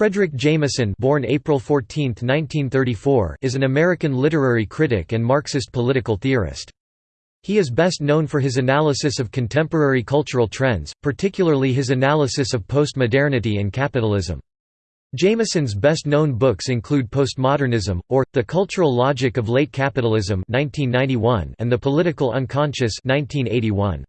Fredric Jameson born April 14, 1934, is an American literary critic and Marxist political theorist. He is best known for his analysis of contemporary cultural trends, particularly his analysis of postmodernity and capitalism. Jameson's best-known books include Postmodernism, or, The Cultural Logic of Late Capitalism 1991 and The Political Unconscious 1981.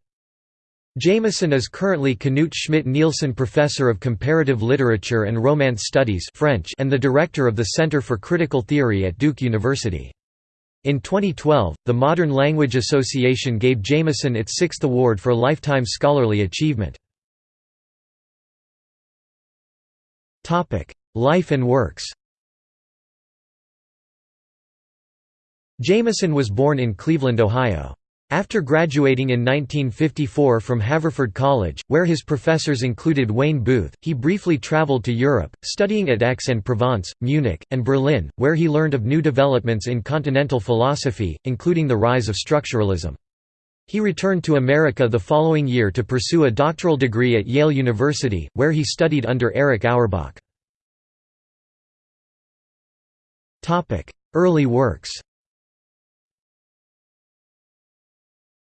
Jameson is currently Knut Schmidt-Nielsen Professor of Comparative Literature and Romance Studies French and the Director of the Center for Critical Theory at Duke University. In 2012, the Modern Language Association gave Jameson its sixth award for lifetime scholarly achievement. Life and works Jameson was born in Cleveland, Ohio. After graduating in 1954 from Haverford College, where his professors included Wayne Booth, he briefly traveled to Europe, studying at Aix-en-Provence, Munich, and Berlin, where he learned of new developments in continental philosophy, including the rise of structuralism. He returned to America the following year to pursue a doctoral degree at Yale University, where he studied under Erich Auerbach. Early works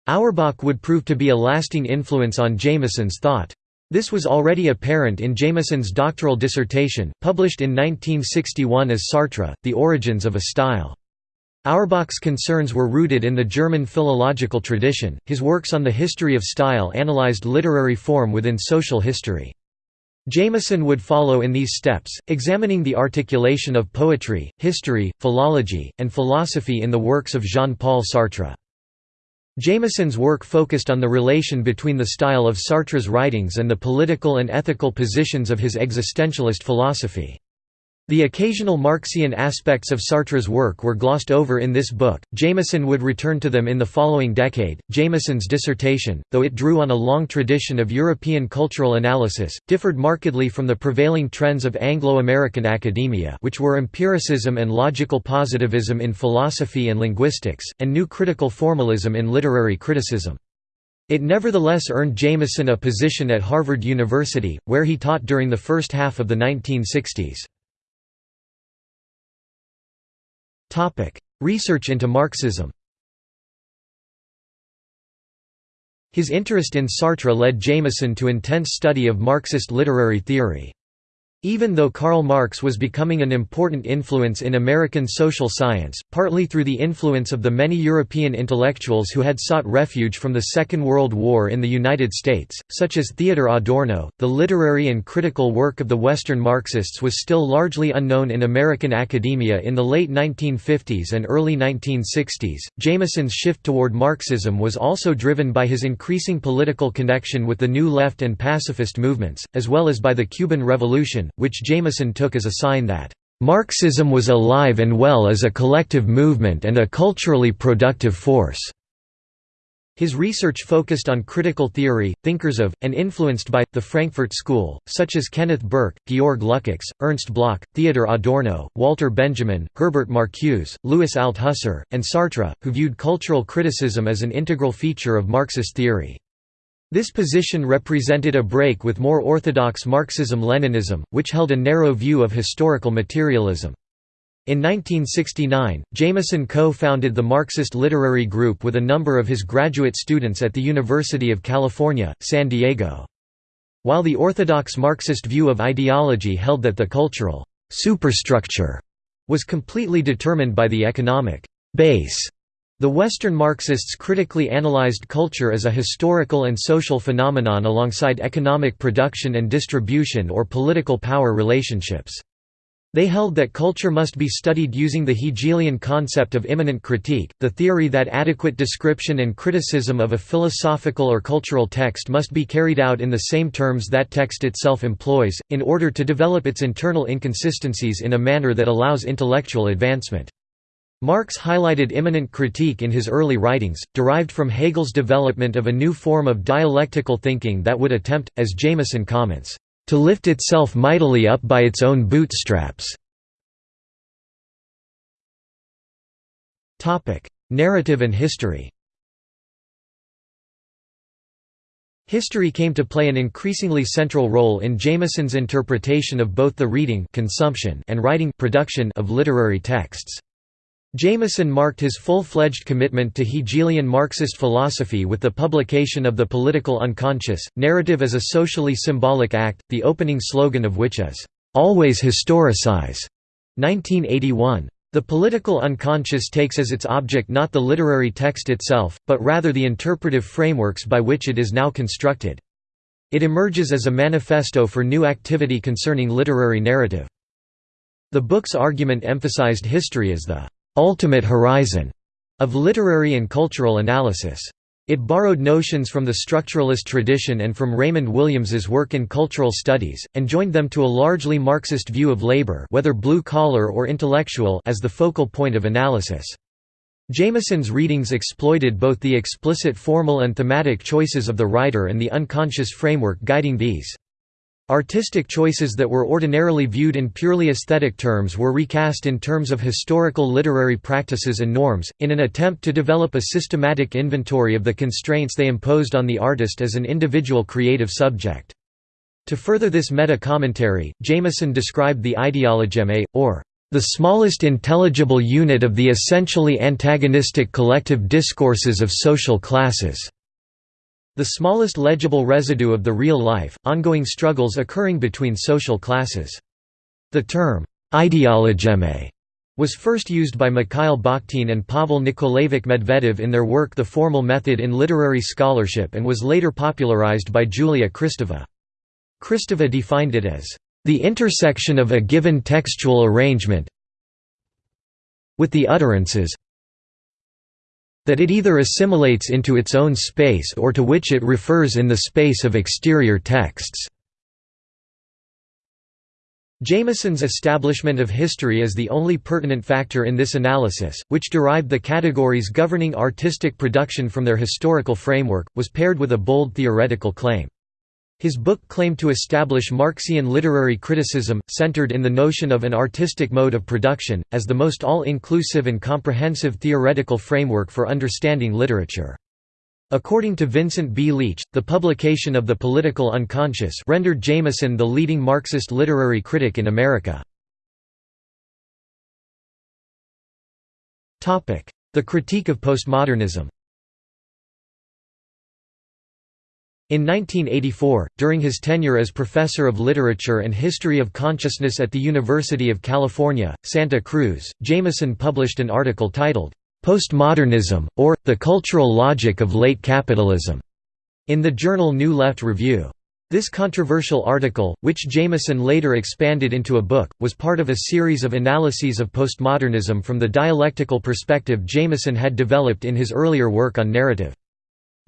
Auerbach would prove to be a lasting influence on Jameson's thought. This was already apparent in Jameson's doctoral dissertation, published in 1961 as Sartre, The Origins of a Style. Auerbach's concerns were rooted in the German philological tradition, his works on the history of style analyzed literary form within social history. Jameson would follow in these steps, examining the articulation of poetry, history, philology, and philosophy in the works of Jean-Paul Sartre. Jameson's work focused on the relation between the style of Sartre's writings and the political and ethical positions of his existentialist philosophy. The occasional Marxian aspects of Sartre's work were glossed over in this book. Jameson would return to them in the following decade. Jameson's dissertation, though it drew on a long tradition of European cultural analysis, differed markedly from the prevailing trends of Anglo-American academia, which were empiricism and logical positivism in philosophy and linguistics, and new critical formalism in literary criticism. It nevertheless earned Jameson a position at Harvard University, where he taught during the first half of the 1960s. Research into Marxism His interest in Sartre led Jameson to intense study of Marxist literary theory. Even though Karl Marx was becoming an important influence in American social science, partly through the influence of the many European intellectuals who had sought refuge from the Second World War in the United States, such as Theodor Adorno, the literary and critical work of the Western Marxists was still largely unknown in American academia in the late 1950s and early 1960s. Jameson's shift toward Marxism was also driven by his increasing political connection with the New Left and pacifist movements, as well as by the Cuban Revolution, which Jameson took as a sign that Marxism was alive and well as a collective movement and a culturally productive force. His research focused on critical theory, thinkers of, and influenced by, the Frankfurt School, such as Kenneth Burke, Georg Lukács, Ernst Bloch, Theodor Adorno, Walter Benjamin, Herbert Marcuse, Louis Althusser, and Sartre, who viewed cultural criticism as an integral feature of Marxist theory. This position represented a break with more orthodox Marxism-Leninism, which held a narrow view of historical materialism. In 1969, Jameson co-founded the Marxist Literary Group with a number of his graduate students at the University of California, San Diego. While the orthodox Marxist view of ideology held that the cultural superstructure was completely determined by the economic base the Western Marxists critically analyzed culture as a historical and social phenomenon alongside economic production and distribution or political power relationships. They held that culture must be studied using the Hegelian concept of immanent critique, the theory that adequate description and criticism of a philosophical or cultural text must be carried out in the same terms that text itself employs, in order to develop its internal inconsistencies in a manner that allows intellectual advancement. Marx highlighted immanent critique in his early writings, derived from Hegel's development of a new form of dialectical thinking that would attempt, as Jameson comments, "...to lift itself mightily up by its own bootstraps." Narrative and history History came to play an increasingly central role in Jameson's interpretation of both the reading consumption and writing production of literary texts. Jameson marked his full-fledged commitment to Hegelian Marxist philosophy with the publication of The Political Unconscious, narrative as a socially symbolic act, the opening slogan of which is, "'Always Historicize' 1981. The political unconscious takes as its object not the literary text itself, but rather the interpretive frameworks by which it is now constructed. It emerges as a manifesto for new activity concerning literary narrative. The book's argument emphasized history as the ultimate horizon of literary and cultural analysis. It borrowed notions from the structuralist tradition and from Raymond Williams's work in cultural studies, and joined them to a largely Marxist view of labor whether blue-collar or intellectual as the focal point of analysis. Jameson's readings exploited both the explicit formal and thematic choices of the writer and the unconscious framework guiding these. Artistic choices that were ordinarily viewed in purely aesthetic terms were recast in terms of historical literary practices and norms, in an attempt to develop a systematic inventory of the constraints they imposed on the artist as an individual creative subject. To further this meta-commentary, Jameson described the ideologeme, or the smallest intelligible unit of the essentially antagonistic collective discourses of social classes the smallest legible residue of the real life, ongoing struggles occurring between social classes. The term, ideologeme, was first used by Mikhail Bakhtin and Pavel Nikolaevich Medvedev in their work The Formal Method in Literary Scholarship and was later popularized by Julia Kristeva. Kristeva defined it as, "...the intersection of a given textual arrangement with the utterances that it either assimilates into its own space or to which it refers in the space of exterior texts. Jameson's establishment of history as the only pertinent factor in this analysis, which derived the categories governing artistic production from their historical framework, was paired with a bold theoretical claim. His book claimed to establish Marxian literary criticism, centered in the notion of an artistic mode of production, as the most all-inclusive and comprehensive theoretical framework for understanding literature. According to Vincent B. Leitch, the publication of The Political Unconscious rendered Jameson the leading Marxist literary critic in America. The critique of postmodernism In 1984, during his tenure as professor of literature and history of consciousness at the University of California, Santa Cruz, Jameson published an article titled, "'Postmodernism, or, the Cultural Logic of Late Capitalism' in the journal New Left Review. This controversial article, which Jameson later expanded into a book, was part of a series of analyses of postmodernism from the dialectical perspective Jameson had developed in his earlier work on narrative.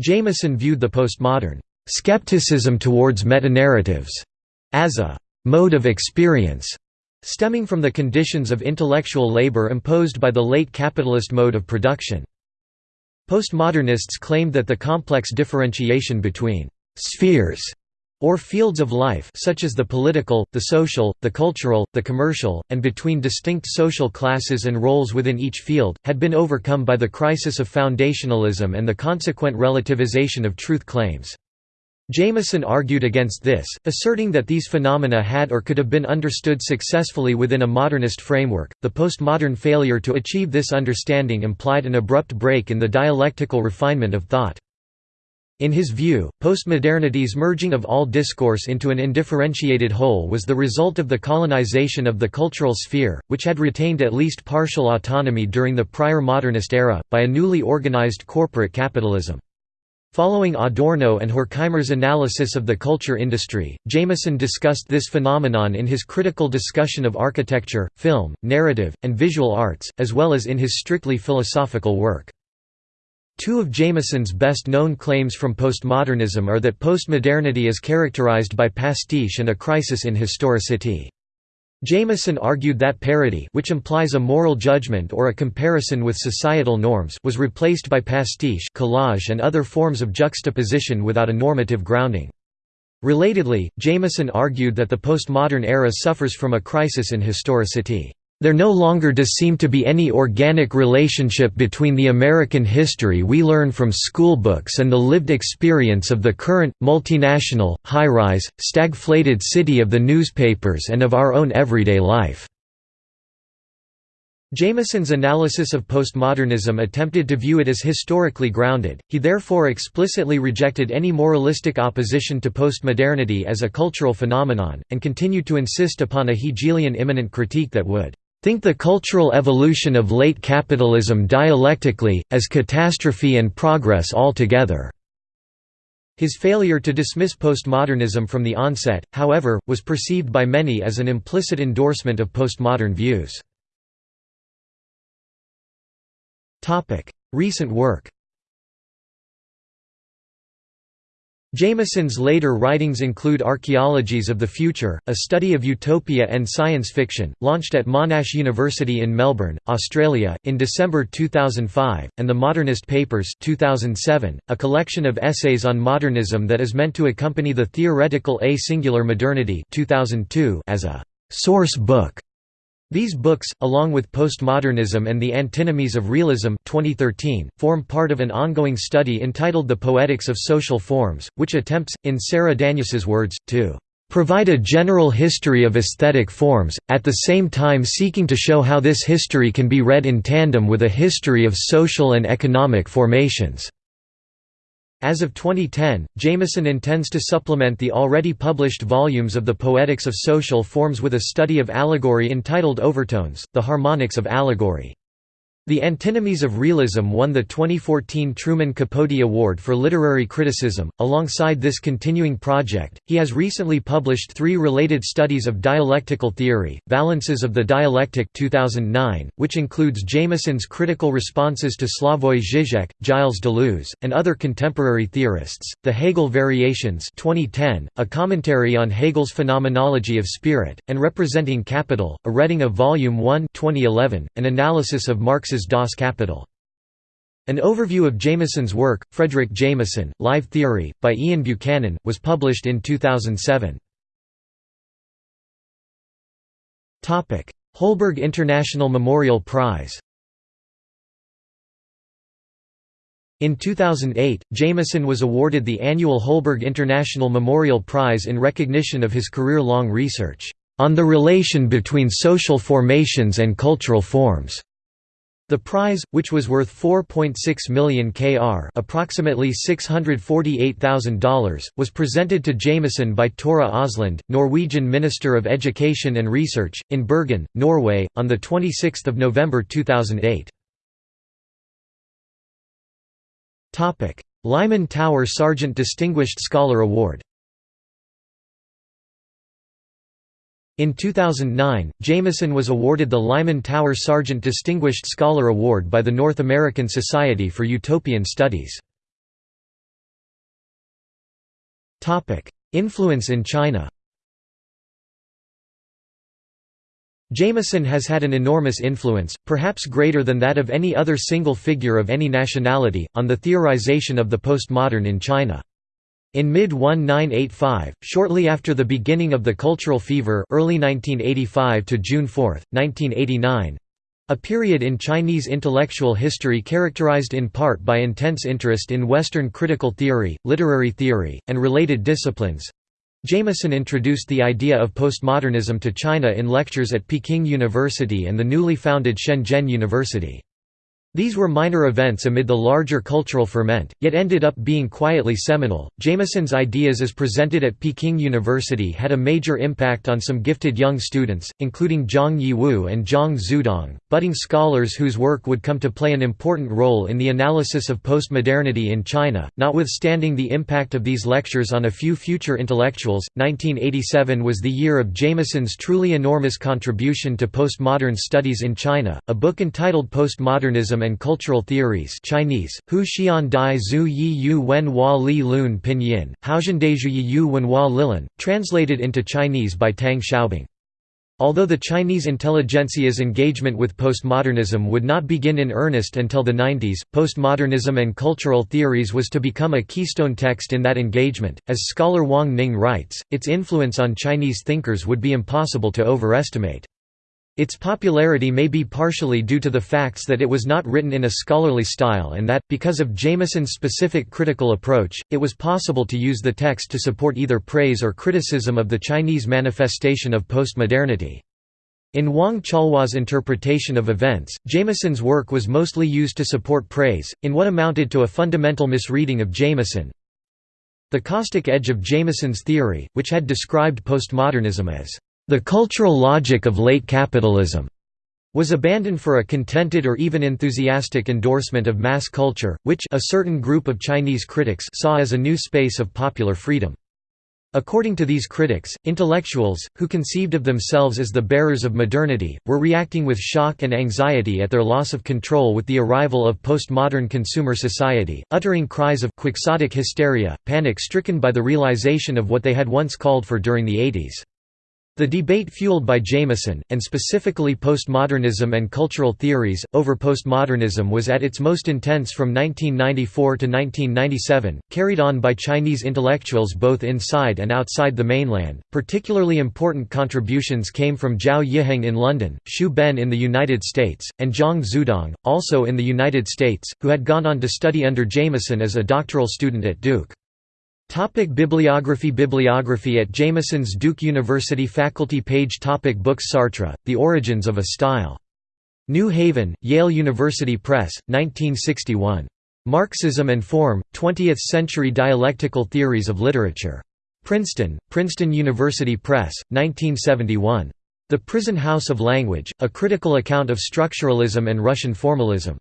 Jameson viewed the postmodern skepticism towards metanarratives as a mode of experience stemming from the conditions of intellectual labor imposed by the late capitalist mode of production. Postmodernists claimed that the complex differentiation between «spheres» or fields of life such as the political, the social, the cultural, the commercial, and between distinct social classes and roles within each field, had been overcome by the crisis of foundationalism and the consequent relativization of truth claims. Jameson argued against this, asserting that these phenomena had or could have been understood successfully within a modernist framework. The postmodern failure to achieve this understanding implied an abrupt break in the dialectical refinement of thought. In his view, postmodernity's merging of all discourse into an indifferentiated whole was the result of the colonization of the cultural sphere, which had retained at least partial autonomy during the prior modernist era, by a newly organized corporate capitalism. Following Adorno and Horkheimer's analysis of the culture industry, Jameson discussed this phenomenon in his critical discussion of architecture, film, narrative, and visual arts, as well as in his strictly philosophical work. Two of Jameson's best-known claims from postmodernism are that postmodernity is characterized by pastiche and a crisis in historicity. Jameson argued that parody which implies a moral judgment or a comparison with societal norms was replaced by pastiche collage and other forms of juxtaposition without a normative grounding. Relatedly, Jameson argued that the postmodern era suffers from a crisis in historicity. There no longer does seem to be any organic relationship between the American history we learn from schoolbooks and the lived experience of the current, multinational, high-rise, stagflated city of the newspapers and of our own everyday life." Jameson's analysis of postmodernism attempted to view it as historically grounded, he therefore explicitly rejected any moralistic opposition to postmodernity as a cultural phenomenon, and continued to insist upon a Hegelian immanent critique that would think the cultural evolution of late capitalism dialectically, as catastrophe and progress altogether." His failure to dismiss postmodernism from the onset, however, was perceived by many as an implicit endorsement of postmodern views. Recent work Jameson's later writings include Archaeologies of the Future, a study of utopia and science fiction, launched at Monash University in Melbourne, Australia, in December 2005, and The Modernist Papers 2007, a collection of essays on modernism that is meant to accompany the theoretical A Singular Modernity 2002 as a «source book» These books, along with Postmodernism and the Antinomies of Realism 2013, form part of an ongoing study entitled The Poetics of Social Forms, which attempts, in Sara Danius's words, to "...provide a general history of aesthetic forms, at the same time seeking to show how this history can be read in tandem with a history of social and economic formations." As of 2010, Jameson intends to supplement the already published volumes of the Poetics of Social Forms with a study of allegory entitled Overtones, The Harmonics of Allegory. The Antinomies of Realism won the 2014 Truman Capote Award for Literary Criticism. Alongside this continuing project, he has recently published three related studies of dialectical theory: Valences of the Dialectic 2009, which includes Jameson's critical responses to Slavoj Žižek, Gilles Deleuze, and other contemporary theorists; The Hegel Variations 2010, a commentary on Hegel's phenomenology of spirit, and Representing Capital, a reading of Volume 1 2011, an analysis of Marx's Das Kapital. An overview of Jameson's work, Fredric Jameson, Live Theory, by Ian Buchanan, was published in 2007. Holberg International Memorial Prize In 2008, Jameson was awarded the annual Holberg International Memorial Prize in recognition of his career-long research, "...on the relation between social formations and cultural forms." The prize, which was worth 4.6 million kr approximately $648,000, was presented to Jameson by Tora Aasland, Norwegian Minister of Education and Research, in Bergen, Norway, on 26 November 2008. Lyman Tower Sargent Distinguished Scholar Award In 2009, Jameson was awarded the Lyman Tower Sargent Distinguished Scholar Award by the North American Society for Utopian Studies. Influence in China Jameson has had an enormous influence, perhaps greater than that of any other single figure of any nationality, on the theorization of the postmodern in China. In mid-1985, shortly after the beginning of the Cultural Fever early 1985 to June 4, 1989, a period in Chinese intellectual history characterized in part by intense interest in Western critical theory, literary theory, and related disciplines. Jameson introduced the idea of postmodernism to China in lectures at Peking University and the newly founded Shenzhen University. These were minor events amid the larger cultural ferment, yet ended up being quietly seminal. Jameson's ideas as presented at Peking University had a major impact on some gifted young students, including Zhang Yiwu and Zhang Xudong, budding scholars whose work would come to play an important role in the analysis of postmodernity in China. Notwithstanding the impact of these lectures on a few future intellectuals, 1987 was the year of Jameson's truly enormous contribution to postmodern studies in China, a book entitled Postmodernism and Cultural Theories Chinese, Hu Xian Dai Zhu Yi Yu Wen Hua Li Lun Pinyin, Haozhendezhu Yi Yu Wen Hua Lilan, translated into Chinese by Tang Xiaobing. Although the Chinese intelligentsia's engagement with postmodernism would not begin in earnest until the 90s, postmodernism and cultural theories was to become a keystone text in that engagement. As scholar Wang Ning writes, its influence on Chinese thinkers would be impossible to overestimate. Its popularity may be partially due to the facts that it was not written in a scholarly style and that, because of Jameson's specific critical approach, it was possible to use the text to support either praise or criticism of the Chinese manifestation of postmodernity. In Wang Chaohua's interpretation of events, Jameson's work was mostly used to support praise, in what amounted to a fundamental misreading of Jameson. The caustic edge of Jameson's theory, which had described postmodernism as the cultural logic of late capitalism was abandoned for a contented or even enthusiastic endorsement of mass culture, which a certain group of Chinese critics saw as a new space of popular freedom. According to these critics, intellectuals, who conceived of themselves as the bearers of modernity, were reacting with shock and anxiety at their loss of control with the arrival of postmodern consumer society, uttering cries of quixotic hysteria, panic-stricken by the realization of what they had once called for during the 80s. The debate fueled by Jameson, and specifically postmodernism and cultural theories, over postmodernism was at its most intense from 1994 to 1997, carried on by Chinese intellectuals both inside and outside the mainland. Particularly important contributions came from Zhao Yiheng in London, Xu Ben in the United States, and Zhang Xudong, also in the United States, who had gone on to study under Jameson as a doctoral student at Duke. Topic bibliography Bibliography at Jameson's Duke University Faculty page Topic Books Sartre, The Origins of a Style. New Haven, Yale University Press, 1961. Marxism and Form, 20th-Century Dialectical Theories of Literature. Princeton, Princeton University Press, 1971. The Prison House of Language, A Critical Account of Structuralism and Russian Formalism.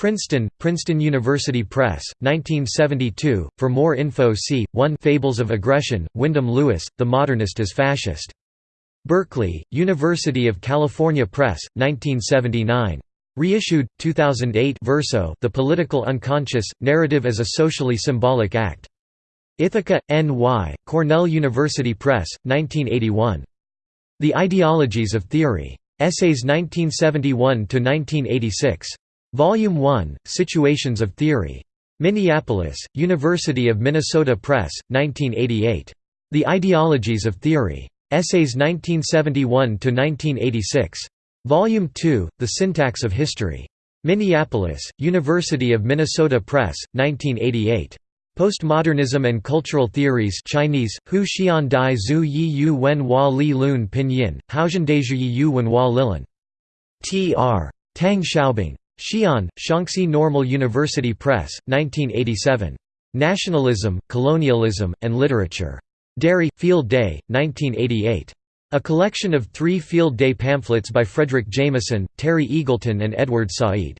Princeton, Princeton University Press, 1972. For more info see 1 Fables of Aggression, Wyndham Lewis, The Modernist as Fascist. Berkeley, University of California Press, 1979. Reissued, 2008 Verso The Political Unconscious, Narrative as a Socially Symbolic Act. Ithaca, N.Y., Cornell University Press, 1981. The Ideologies of Theory. Essays 1971–1986. Volume 1, Situations of Theory. Minneapolis, University of Minnesota Press, 1988. The Ideologies of Theory. Essays 1971–1986. Volume 2, The Syntax of History. Minneapolis, University of Minnesota Press, 1988. Postmodernism and Cultural Theories Chinese, Hu Xian Dai Zhu Yi Yu Wen Hua Li Lun Pinyin, Yi Yu Wen Hua. T.R. Tang Xiaobing. Xi'an, Shaanxi Normal University Press, 1987. Nationalism, Colonialism, and Literature. Derry, Field Day, 1988. A collection of three Field Day pamphlets by Fredric Jameson, Terry Eagleton and Edward Said.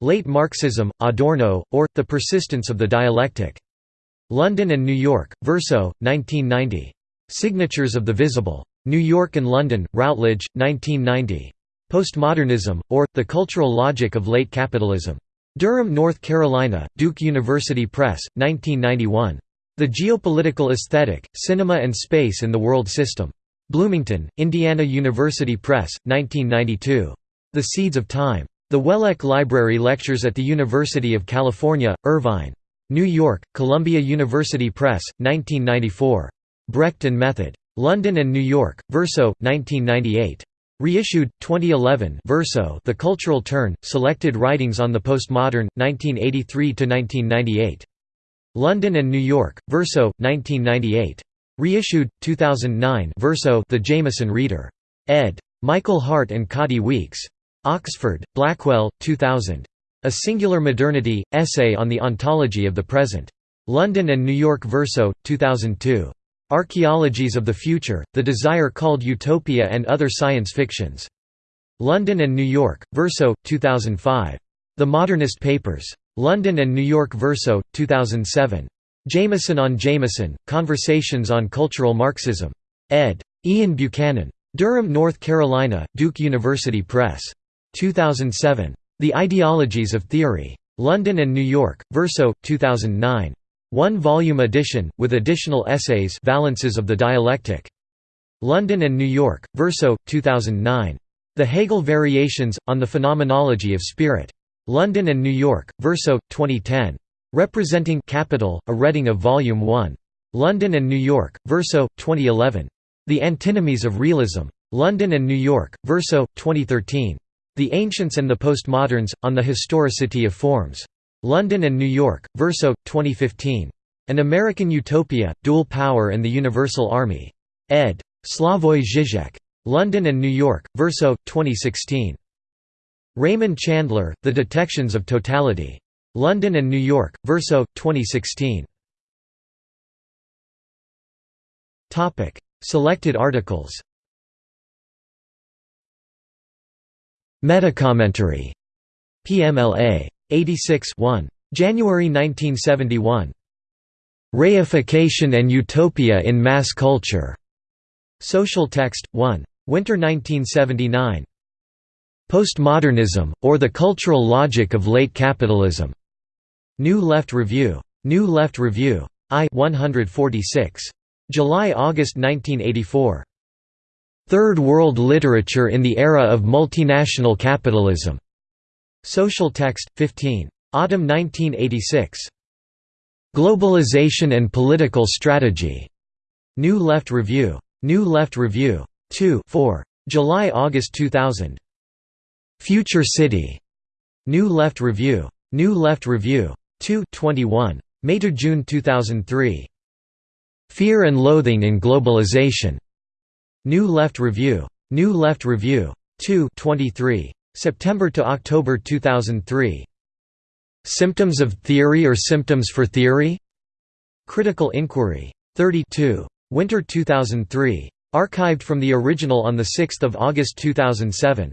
Late Marxism, Adorno, or, The Persistence of the Dialectic. London and New York, Verso, 1990. Signatures of the Visible. New York and London, Routledge, 1990. Postmodernism, or, The Cultural Logic of Late Capitalism. Durham, North Carolina, Duke University Press, 1991. The Geopolitical Aesthetic, Cinema and Space in the World System. Bloomington, Indiana University Press, 1992. The Seeds of Time. The Wellek Library Lectures at the University of California, Irvine. New York, Columbia University Press, 1994. Brecht and Method. London and New York, Verso, 1998. Reissued, 2011 Verso The Cultural Turn, Selected Writings on the Postmodern, 1983–1998. London and New York, Verso, 1998. Reissued, 2009 Verso The Jameson Reader. ed. Michael Hardt and Kathi Weeks. Oxford, Blackwell, 2000. A Singular Modernity, Essay on the Ontology of the Present. London and New York Verso, 2002. Archaeologies of the Future, The Desire Called Utopia and Other Science Fictions. London and New York, Verso, 2005. The Modernist Papers. London and New York Verso, 2007. Jameson on Jameson, Conversations on Cultural Marxism. ed. Ian Buchanan. Durham, North Carolina, Duke University Press. 2007. The Ideologies of Theory. London and New York, Verso, 2009. One-volume edition, with additional essays Valences of the Dialectic. London and New York, Verso, 2009. The Hegel Variations, on the Phenomenology of Spirit. London and New York, Verso, 2010. Representing Capital, a reading of Volume 1. London and New York, Verso, 2011. The Antinomies of Realism. London and New York, Verso, 2013. The Ancients and the Postmoderns, on the Historicity of Forms. London and New York, Verso, 2015. An American Utopia, Dual Power and the Universal Army. ed. Slavoj Žižek. London and New York, Verso, 2016. Raymond Chandler, The Detections of Totality. London and New York, Verso, 2016. Selected articles Metacommentary. PMLA. 86 1. January 1971. Reification and Utopia in Mass Culture. Social Text, 1. Winter 1979. Postmodernism, or the Cultural Logic of Late Capitalism. New Left Review. New Left Review. I 146. July–August 1984. Third World Literature in the Era of Multinational Capitalism. Social Text, 15. Autumn 1986. Globalization and Political Strategy. New Left Review. New Left Review. 2 4. July–August 2000. Future City. New Left Review. New Left Review. 2 21. May to June 2003. Fear and Loathing in Globalization. New Left Review. New Left Review. 2 23. September to October 2003. Symptoms of Theory or Symptoms for Theory? Critical Inquiry. 32. Winter 2003. Archived from the original on 6 August 2007.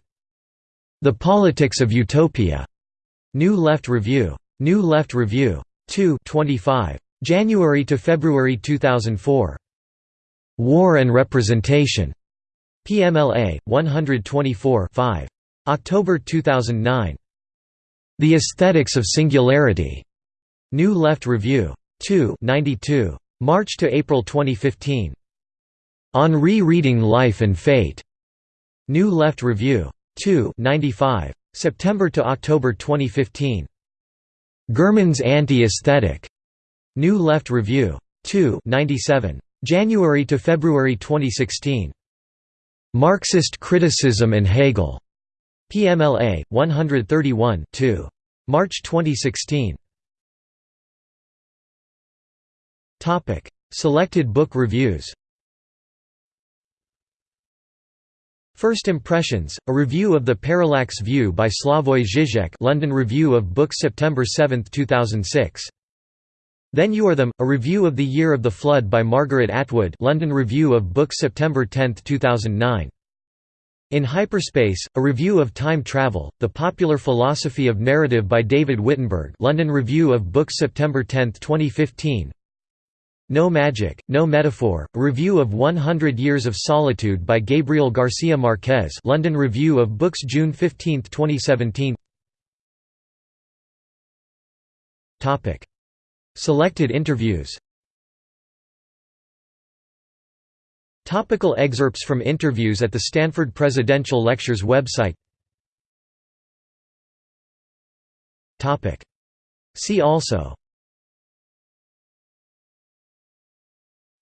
The Politics of Utopia. New Left Review. New Left Review. 2 25. January to February 2004. War and Representation. PMLA 124 5. October 2009. The Aesthetics of Singularity. New Left Review. 2 92. March to April 2015. On Re-Reading Life and Fate. New Left Review. 2 95. September to October 2015. Gurman's Anti-Aesthetic. New Left Review. 2 97. January to February 2016. Marxist Criticism and Hegel. PMLA 131 2. March 2016. Topic: Selected book reviews. First Impressions, a review of The Parallax View by Slavoj Žižek London Review of Books September 7, 2006. Then You Are Them, a review of The Year of the Flood by Margaret Atwood London Review of Books September 10, 2009. In Hyperspace, a review of time travel, The Popular Philosophy of Narrative by David Wittenberg London Review of Books September 10, 2015. No Magic, No Metaphor, a review of 100 Years of Solitude by Gabriel Garcia Marquez London Review of Books June 15, 2017 Selected interviews Topical excerpts from interviews at the Stanford Presidential Lectures website Topic. See also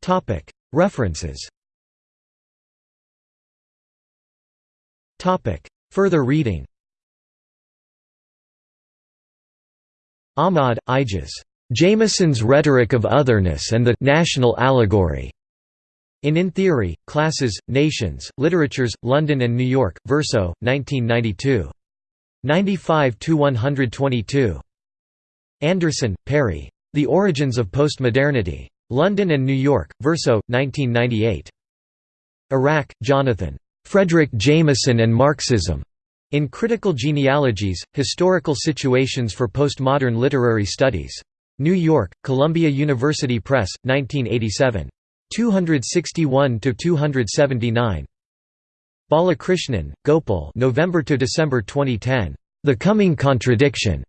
Topic. References Topic. Further reading Ahmad, Ijaz. Jameson's Rhetoric of Otherness and the National Allegory. In In Theory, Classes, Nations, Literatures, London and New York, Verso, 1992. 95–122. Anderson, Perry. The Origins of Postmodernity. London and New York, Verso, 1998. Arac, Jonathan. Fredric Jameson and Marxism. In Critical Genealogies, Historical Situations for Postmodern Literary Studies. New York, Columbia University Press, 1987. 261–279. Balakrishnan, Gopal November to December 2010. The Coming Contradiction.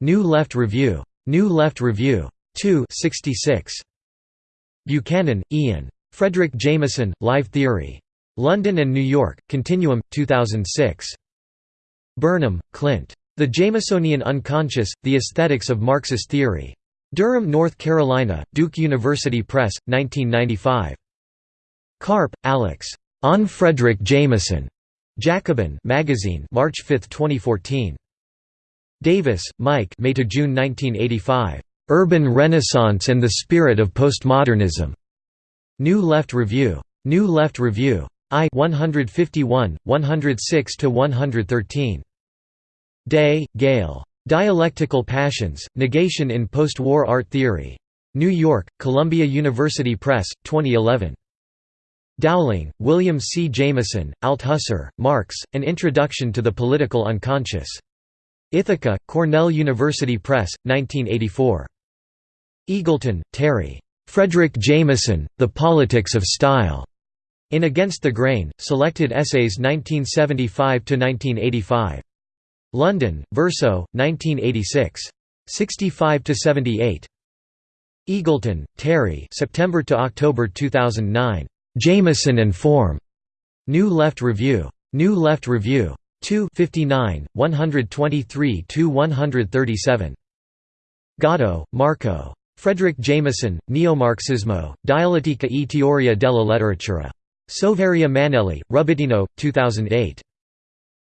New Left Review. New Left Review. 2 66. Buchanan, Ian. Fredric Jameson, Live Theory. London and New York, Continuum, 2006. Burnham, Clint. The Jamesonian Unconscious, The Aesthetics of Marxist Theory. Durham, North Carolina, Duke University Press, 1995. Karp, Alex. On Fredric Jameson. Jacobin magazine, March 5, 2014. Davis, Mike May to June 1985. Urban Renaissance and the Spirit of Postmodernism. New Left Review. New Left Review. I 151, 106 to 113. Day, Gail. Dialectical Passions, Negation in Post-War Art Theory. New York, Columbia University Press, 2011. Dowling, William C. Jameson, Althusser, Marx, An Introduction to the Political Unconscious. Ithaca, Cornell University Press, 1984. Eagleton, Terry. Fredric Jameson, The Politics of Style. In Against the Grain, Selected Essays 1975–1985. London, Verso, 1986. 65 to 78. Eagleton, Terry September to October 2009. Jameson and Form. New Left Review. New Left Review. 2 59, 123–137. Gatto, Marco. Fredric Jameson, Neomarxismo, Dialettica e teoria della letteratura. Soveria Mannelli, Rubbettino, 2008.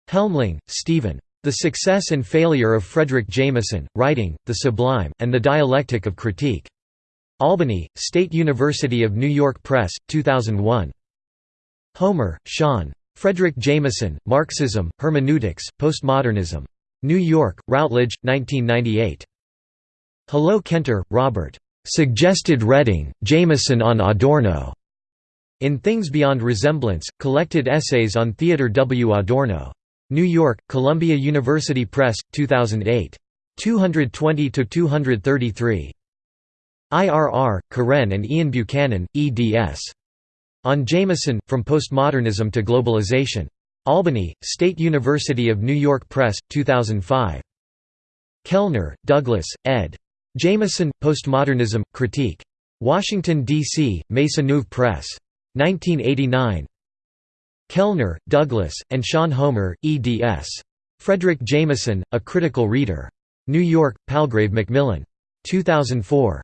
Helmling, Steven. The Success and Failure of Fredric Jameson, Writing, the Sublime, and the Dialectic of Critique. Albany, State University of New York Press, 2001. Homer, Sean. Fredric Jameson, Marxism, Hermeneutics, Postmodernism. New York, Routledge, 1998. Hullot-Kentor, Robert. Suggested reading, Jameson on Adorno. In Things Beyond Resemblance, Collected Essays on Theodor W. Adorno. New York, Columbia University Press, 2008. 220–233. Irr, Karen and Ian Buchanan, eds. On Jameson, From Postmodernism to Globalization. Albany, State University of New York Press, 2005. Kellner, Douglas, ed. Jameson, Postmodernism, Critique. Washington, D.C., Maisonneuve Press. 1989. Kellner, Douglas, and Sean Homer, eds. Fredric Jameson, A Critical Reader. New York, Palgrave Macmillan. 2004.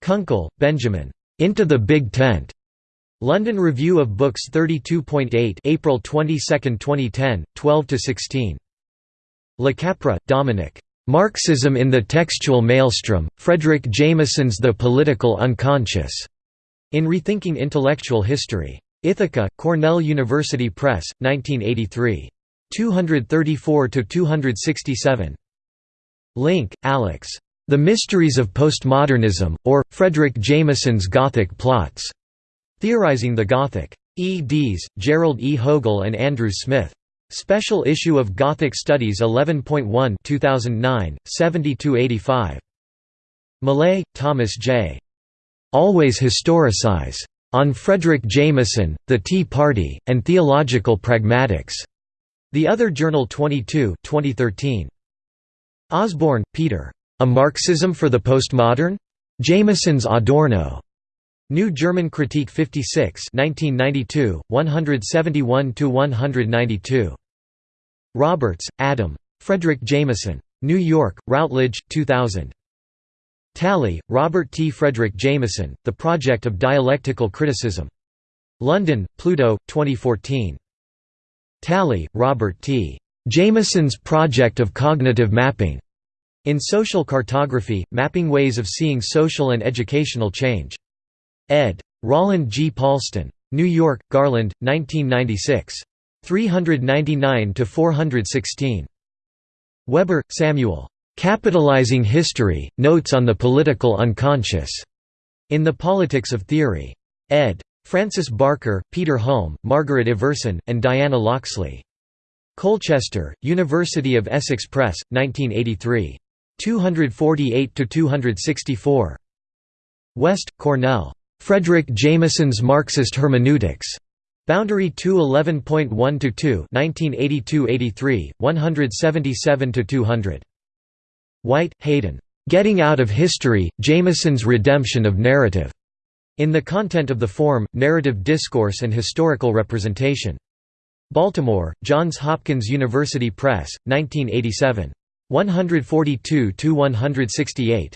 Kunkel, Benjamin. Into the Big Tent. London Review of Books 32.8 April 22, 2010, 12–16. LaCapra, Dominic. Marxism in the Textual Maelstrom, Fredric Jameson's The Political Unconscious. In Rethinking Intellectual History. Ithaca, Cornell University Press, 1983. 234–267. Link, Alex. The Mysteries of Postmodernism, or, Fredric Jameson's Gothic Plots. Theorizing the Gothic. E. Dees, Gerald E. Hogle and Andrew Smith. Special issue of Gothic Studies 11.1 2009, 70–85. Millay, Thomas J. Always Historicize. On Fredric Jameson, The Tea Party, and Theological Pragmatics. The Other Journal 22 2013. Osborne, Peter. A Marxism for the Postmodern? Jameson's Adorno. New German Critique 56 1992, 171–192. Roberts, Adam. Fredric Jameson. New York, Routledge, 2000. Tally, Robert T. Fredric Jameson, The Project of Dialectical Criticism. London, Pluto, 2014. Tally, Robert T. Jameson's Project of Cognitive Mapping. In Social Cartography, Mapping Ways of Seeing Social and Educational Change. Ed. Roland G. Paulston. New York, Garland, 1996. 399–416. Weber, Samuel. Capitalizing History, Notes on the Political Unconscious. In the Politics of Theory. Ed. Francis Barker, Peter Hulme, Margaret Iversen, and Diana Loxley. Colchester, University of Essex Press, 1983. 248–264. West, Cornell. Fredric Jameson's Marxist Hermeneutics. Boundary 211.1 2 1982-83, 177–200. White, Hayden. Getting Out of History, Jameson's Redemption of Narrative. In the Content of the Form, Narrative Discourse and Historical Representation. Baltimore, Johns Hopkins University Press, 1987. 142–168.